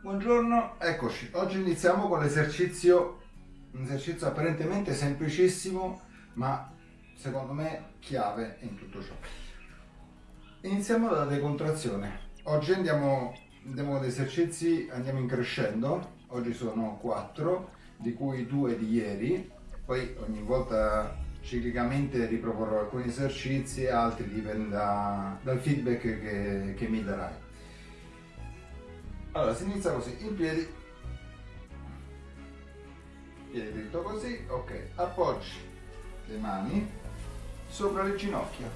Buongiorno, eccoci. Oggi iniziamo con l'esercizio, un esercizio apparentemente semplicissimo, ma secondo me chiave in tutto ciò. Iniziamo dalla decontrazione. Oggi andiamo, andiamo ad esercizi, andiamo in crescendo. Oggi sono quattro, di cui due di ieri. Poi ogni volta ciclicamente riproporrò alcuni esercizi, altri dipende da, dal feedback che, che mi darai. Allora, si inizia così, in piedi, piede dritto così, ok, appoggi le mani sopra le ginocchia,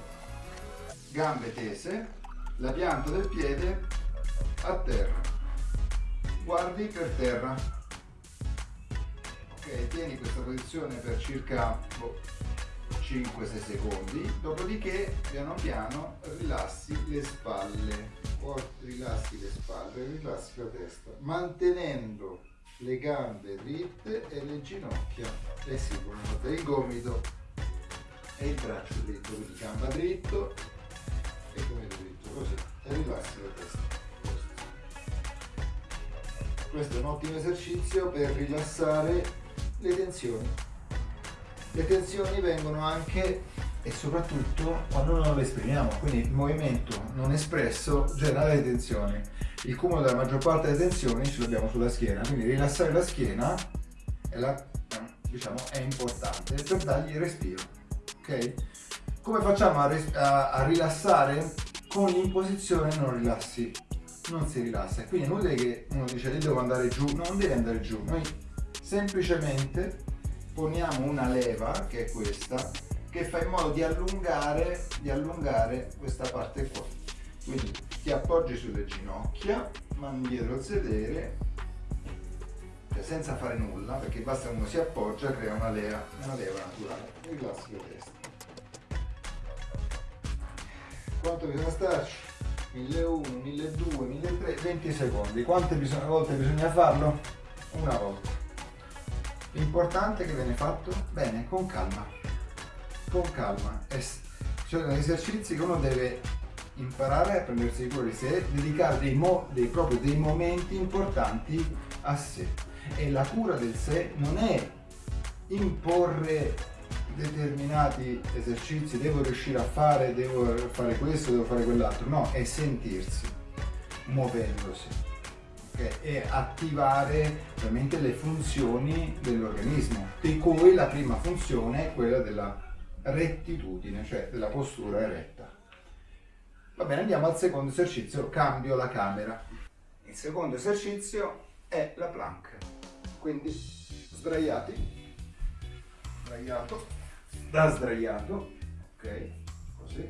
gambe tese, la pianta del piede a terra, guardi per terra, ok, tieni questa posizione per circa boh, 5-6 secondi, dopodiché piano piano rilassi le spalle rilassi le spalle, rilassi la testa, mantenendo le gambe dritte e le ginocchia e seguono il gomito e il braccio dritto, quindi gamba dritto e gomito dritto, così, e rilassi la testa. Questo è un ottimo esercizio per rilassare le tensioni. Le tensioni vengono anche e soprattutto quando non le esprimiamo, quindi il movimento non espresso genera le tensioni. Il cumulo della maggior parte delle tensioni ce l'abbiamo sulla schiena, quindi rilassare la schiena è, la, diciamo, è importante per dargli il respiro. Okay? Come facciamo a, a, a rilassare? Con l'imposizione non rilassi, non si rilassa. Quindi è che uno dice io devo andare giù, non deve andare giù, noi semplicemente poniamo una leva che è questa che fa in modo di allungare, di allungare questa parte qua. Quindi ti appoggi sulle ginocchia, mani dietro al sedere, cioè senza fare nulla, perché basta che uno si appoggia, crea una leva, una leva naturale. Rilassi la testa. Quanto bisogna starci? 1001, 1200, 1300, 20 secondi. Quante bisogna, volte bisogna farlo? Una volta. L'importante è che viene fatto bene, con calma con calma. Sono esercizi che uno deve imparare a prendersi cura di sé, dedicare dei, dei, proprio dei momenti importanti a sé. E la cura del sé non è imporre determinati esercizi, devo riuscire a fare, devo fare questo, devo fare quell'altro. No, è sentirsi, muovendosi. Okay? E attivare veramente le funzioni dell'organismo, di cui la prima funzione è quella della rettitudine, cioè della postura eretta. Va bene, andiamo al secondo esercizio, cambio la camera. Il secondo esercizio è la plank, quindi sdraiati, sdraiato, da sdraiato, ok, così,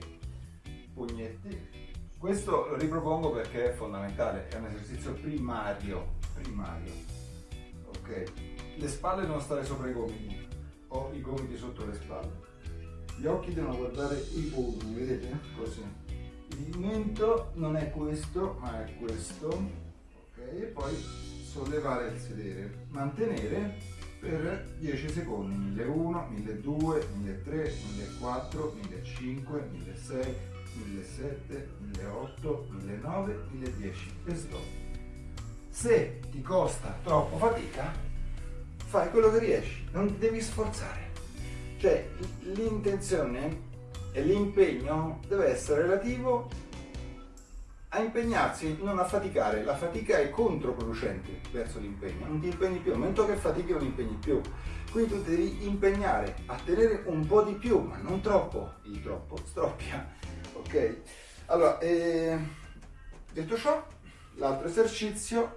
pugnetti. Questo lo ripropongo perché è fondamentale, è un esercizio primario, primario, ok. Le spalle devono stare sopra i gomiti o i gomiti sotto le spalle gli occhi devono guardare i polli, vedete? Così. Il movimento non è questo, ma è questo. Ok, e poi sollevare il sedere. Mantenere per 10 secondi. 1001, 1200, 1300, 1400, 1500, 1600, 1700, 1800, 1900, 1010 e stop. Se ti costa troppo fatica, fai quello che riesci, non ti devi sforzare. Cioè l'intenzione e l'impegno deve essere relativo a impegnarsi, non a faticare. La fatica è controproducente verso l'impegno, non ti impegni più, nel momento che fatichi non impegni più. Quindi tu devi impegnare a tenere un po' di più, ma non troppo, il troppo stroppia, ok? Allora, eh, detto ciò, l'altro esercizio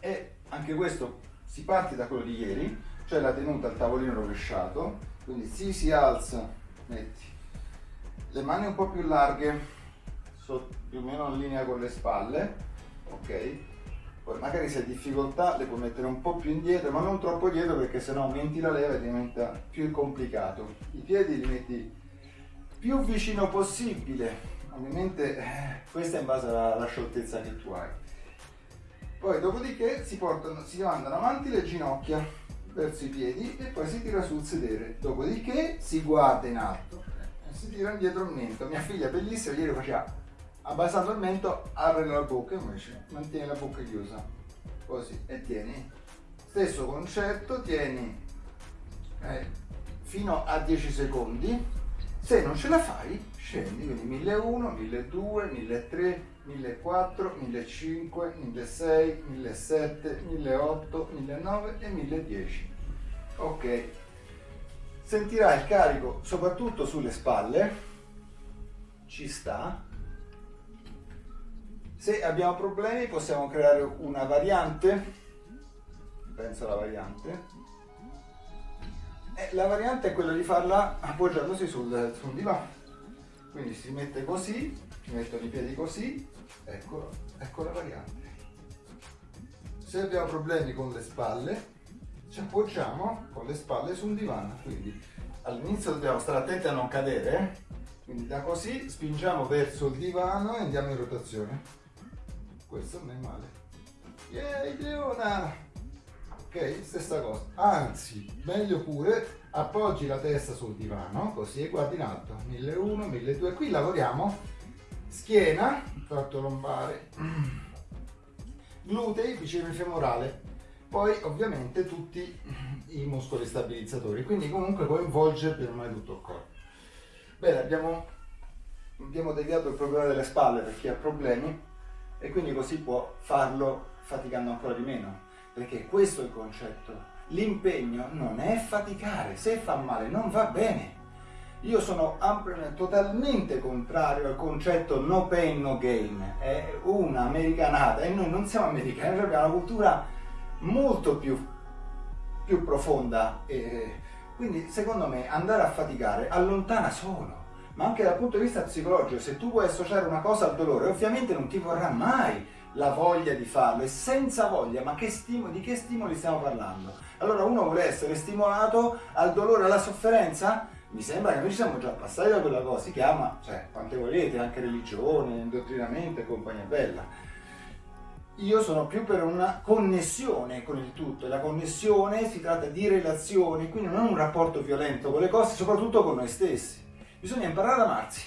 è anche questo, si parte da quello di ieri, cioè la tenuta al tavolino rovesciato, quindi si si alza, metti le mani un po' più larghe, più o meno in linea con le spalle, ok? Poi magari se hai difficoltà le puoi mettere un po' più indietro, ma non troppo dietro perché sennò aumenti la leva e diventa più complicato. I piedi li metti più vicino possibile, ovviamente eh, questa è in base alla, alla scioltezza che tu hai. Poi dopodiché si, portano, si mandano avanti le ginocchia verso i piedi e poi si tira sul sedere. Dopodiché si guarda in alto. E si tira indietro il mento. Mia figlia bellissima ieri faceva abbassando il mento apri la bocca invece mantieni la bocca chiusa. Così. E tieni. Stesso concetto tieni eh, fino a 10 secondi se non ce la fai scendi quindi 1001 1200 1300 1400 1500 1600 1700 1800 1900 e 1010 ok sentirai il carico soprattutto sulle spalle ci sta se abbiamo problemi possiamo creare una variante penso alla variante e la variante è quella di farla appoggiandosi sul, sul divano. Quindi si mette così si mettono i piedi così ecco, ecco la variante. Se abbiamo problemi con le spalle ci appoggiamo con le spalle su un divano quindi all'inizio dobbiamo stare attenti a non cadere quindi da così spingiamo verso il divano e andiamo in rotazione. Questo non è male. Yay Leona ok stessa cosa. Anzi meglio pure appoggi la testa sul divano così e guardi in alto. 1001 1200 qui lavoriamo. Schiena tratto lombare. Glutei bicipite femorale. Poi ovviamente tutti i muscoli stabilizzatori. Quindi comunque coinvolge per mai tutto il corpo. Bene abbiamo abbiamo deviato il problema delle spalle per chi ha problemi e quindi così può farlo faticando ancora di meno, perché questo è il concetto. L'impegno non è faticare, se fa male non va bene. Io sono totalmente contrario al concetto no pain no gain, è un'americanata e noi non siamo americani, noi abbiamo una cultura molto più, più profonda. E quindi secondo me andare a faticare allontana solo. Ma anche dal punto di vista psicologico, se tu vuoi associare una cosa al dolore, ovviamente non ti vorrà mai la voglia di farlo e senza voglia, ma che stimoli, di che stimoli stiamo parlando? Allora uno vuole essere stimolato al dolore, alla sofferenza? Mi sembra che noi siamo già passati da quella cosa, si chiama, cioè, quante volete, anche religione, indottrinamento e compagnia bella. Io sono più per una connessione con il tutto e la connessione si tratta di relazioni, quindi non un rapporto violento con le cose, soprattutto con noi stessi. Bisogna imparare ad amarsi.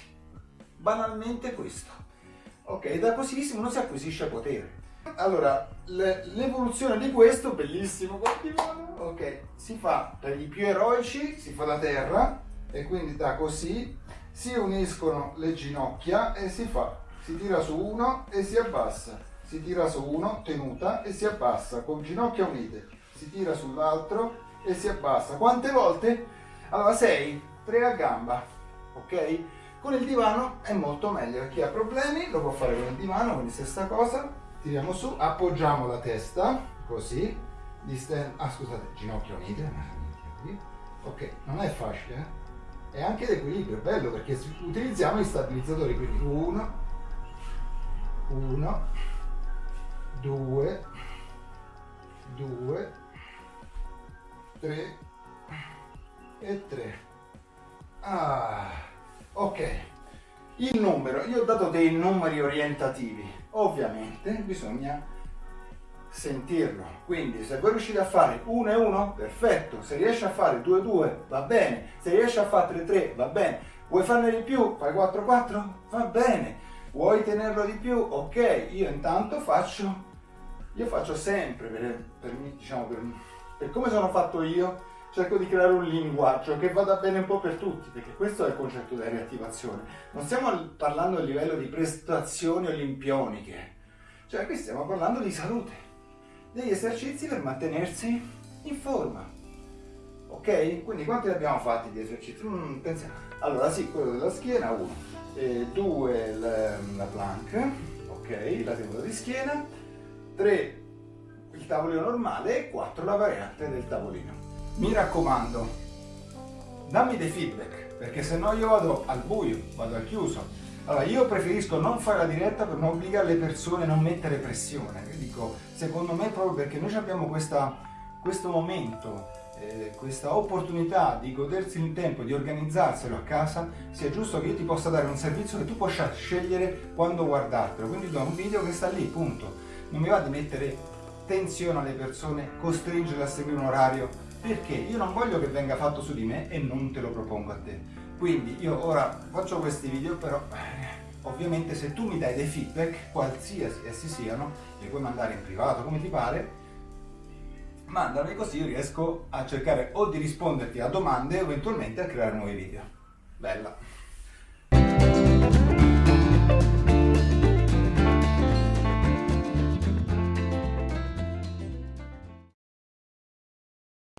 Banalmente questo. Ok, da così uno si acquisisce potere. Allora, l'evoluzione di questo, bellissimo divano, ok, si fa per i più eroici, si fa da terra e quindi da così si uniscono le ginocchia e si fa, si tira su uno e si abbassa, si tira su uno, tenuta e si abbassa, con ginocchia unite, si tira sull'altro e si abbassa. Quante volte? Allora 6, 3 a gamba, ok? Con il divano è molto meglio, chi ha problemi lo può fare con il divano, quindi stessa cosa, tiriamo su, appoggiamo la testa, così, disten- ah scusate, ginocchia unite, ok, non è facile, eh? è anche l'equilibrio, è bello perché utilizziamo gli stabilizzatori, quindi uno, uno, due, due, tre e tre. Ah, ok. Il numero, io ho dato dei numeri orientativi, ovviamente bisogna sentirlo. Quindi se voi riuscite a fare 1 e 1, perfetto. Se riesci a fare 2 e 2, va bene. Se riesci a fare 3 3, va bene. Vuoi farne di più? Fai 4 4? Va bene. Vuoi tenerlo di più? Ok, io intanto faccio, io faccio sempre, per, per, diciamo, per, per come sono fatto io, cerco di creare un linguaggio che vada bene un po' per tutti, perché questo è il concetto della riattivazione. Non stiamo parlando a livello di prestazioni olimpioniche, cioè qui stiamo parlando di salute, degli esercizi per mantenersi in forma. Ok? Quindi quanti abbiamo fatti di esercizi? Mm. Allora sì, quello della schiena, uno. E due la, la plank, ok, la tenuta di schiena. Tre il tavolino normale e quattro la variante del tavolino mi raccomando, dammi dei feedback, perché se no io vado al buio, vado al chiuso. Allora, io preferisco non fare la diretta per non obbligare le persone a non mettere pressione. Io dico, secondo me proprio perché noi abbiamo questa, questo momento, eh, questa opportunità di godersi il tempo, di organizzarselo a casa, sia giusto che io ti possa dare un servizio che tu possa scegliere quando guardartelo. Quindi do un video che sta lì, punto. Non mi va di mettere tensione alle persone, costringerle a seguire un orario perché io non voglio che venga fatto su di me e non te lo propongo a te. Quindi io ora faccio questi video però eh, Ovviamente se tu mi dai dei feedback, qualsiasi essi siano, li puoi mandare in privato come ti pare, mandami così io riesco a cercare o di risponderti a domande o eventualmente a creare nuovi video. Bella!